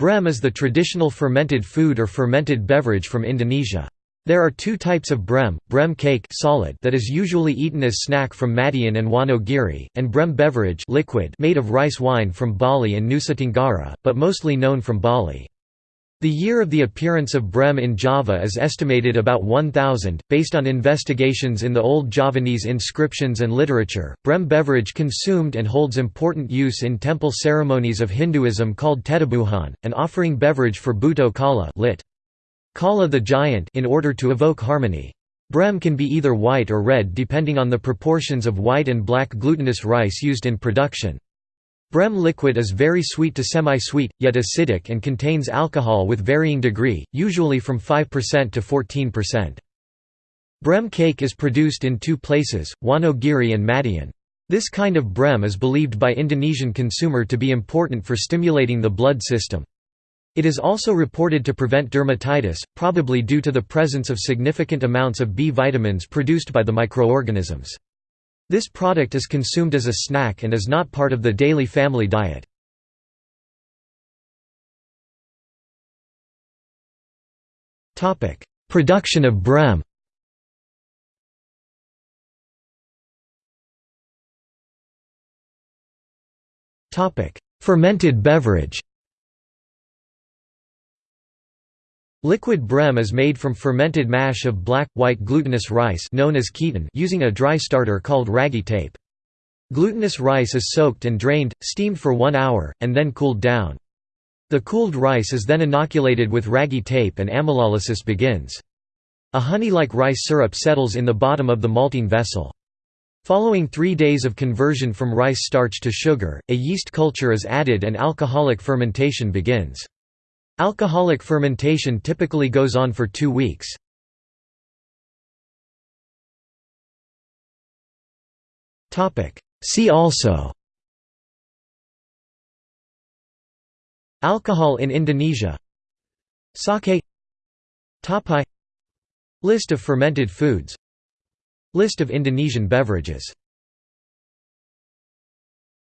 Brem is the traditional fermented food or fermented beverage from Indonesia. There are two types of brem, brem cake solid that is usually eaten as snack from Madiun and Wonogiri, and brem beverage liquid made of rice wine from Bali and Nusa Tenggara, but mostly known from Bali. The year of the appearance of Brem in Java is estimated about 1000, based on investigations in the Old Javanese inscriptions and literature. Brem beverage consumed and holds important use in temple ceremonies of Hinduism called Tetabuhan, an offering beverage for Buto Kala lit. Kala the giant in order to evoke harmony. Brem can be either white or red depending on the proportions of white and black glutinous rice used in production. Brem liquid is very sweet to semi-sweet, yet acidic and contains alcohol with varying degree, usually from 5% to 14%. Brem cake is produced in two places, Wonogiri and Madiun. This kind of brem is believed by Indonesian consumer to be important for stimulating the blood system. It is also reported to prevent dermatitis, probably due to the presence of significant amounts of B vitamins produced by the microorganisms. This product is consumed as a snack and is not part of the daily family diet. Production of brem. Fermented beverage Liquid brem is made from fermented mash of black, white glutinous rice known as ketan using a dry starter called ragi tape. Glutinous rice is soaked and drained, steamed for one hour, and then cooled down. The cooled rice is then inoculated with ragi tape and amylolysis begins. A honey-like rice syrup settles in the bottom of the malting vessel. Following three days of conversion from rice starch to sugar, a yeast culture is added and alcoholic fermentation begins. Alcoholic fermentation typically goes on for two weeks. See also Alcohol in Indonesia Sake Tapai List of fermented foods List of Indonesian beverages